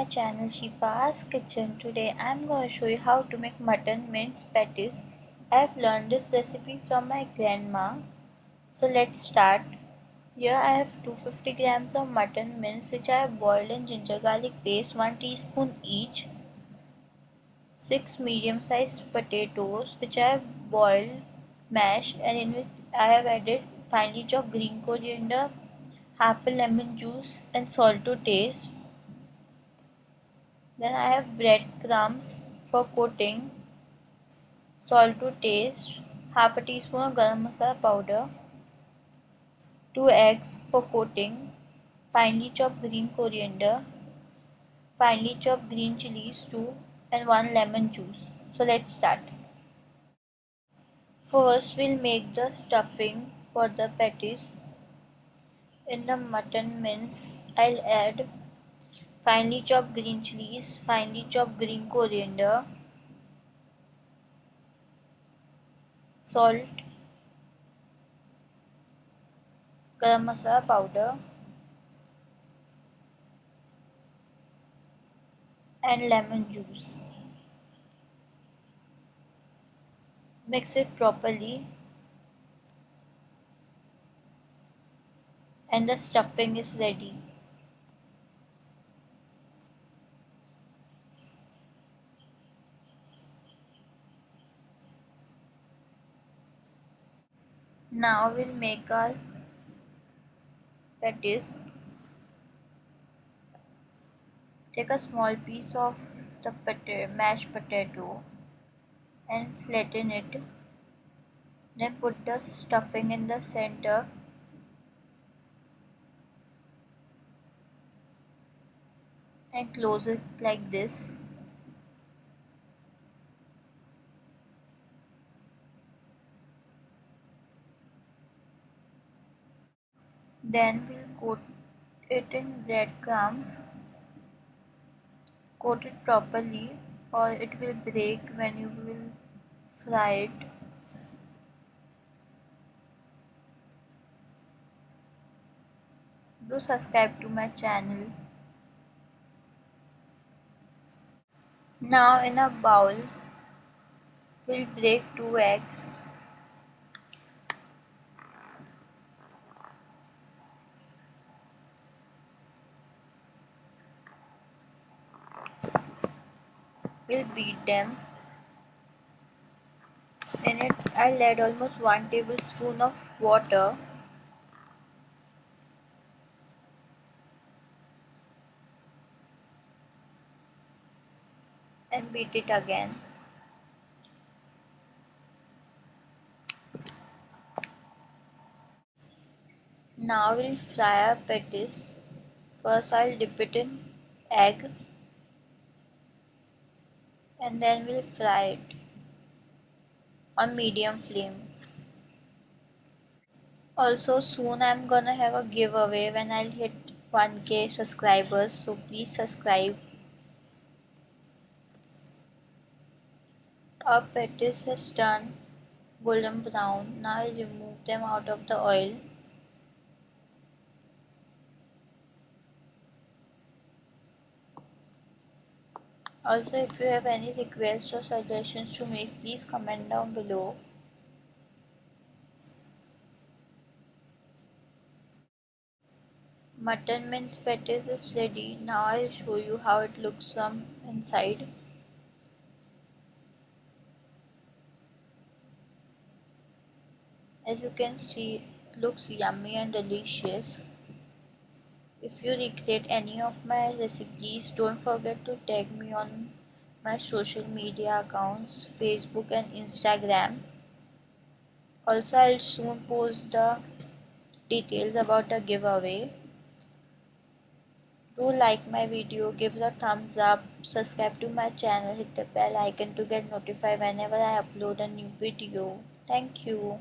my channel Shifa's Kitchen. Today I'm going to show you how to make mutton mince patties. I've learned this recipe from my grandma. So let's start. Here I have 250 grams of mutton mince which I have boiled in ginger garlic paste 1 teaspoon each. 6 medium sized potatoes which I have boiled mashed and in which I have added finely chopped green coriander half a lemon juice and salt to taste. Then I have breadcrumbs for coating, salt to taste, half a teaspoon of garam masala powder, 2 eggs for coating, finely chopped green coriander, finely chopped green chilies too and 1 lemon juice. So let's start. First we'll make the stuffing for the patties in the mutton mince, I'll add finely chopped green chilies, finely chopped green coriander, salt, garam masala powder, and lemon juice. Mix it properly and the stuffing is ready. Now we'll make our patties. Take a small piece of the mashed potato and flatten it. Then put the stuffing in the center and close it like this then we'll coat it in breadcrumbs coat it properly or it will break when you will fry it do subscribe to my channel Now in a bowl, we'll break two eggs. We'll beat them. In it, I'll add almost 1 tablespoon of water. and beat it again. Now we'll fry our patties. First I'll dip it in egg and then we'll fry it on medium flame. Also soon I'm gonna have a giveaway when I'll hit 1k subscribers so please subscribe Our patties has turned golden brown. Now I remove them out of the oil. Also if you have any requests or suggestions to make please comment down below. Mutton mince patties is ready. Now I'll show you how it looks from inside. as you can see it looks yummy and delicious if you recreate any of my recipes don't forget to tag me on my social media accounts facebook and instagram. Also i'll soon post the details about the giveaway. Do like my video give a thumbs up subscribe to my channel hit the bell icon to get notified whenever i upload a new video. Thank you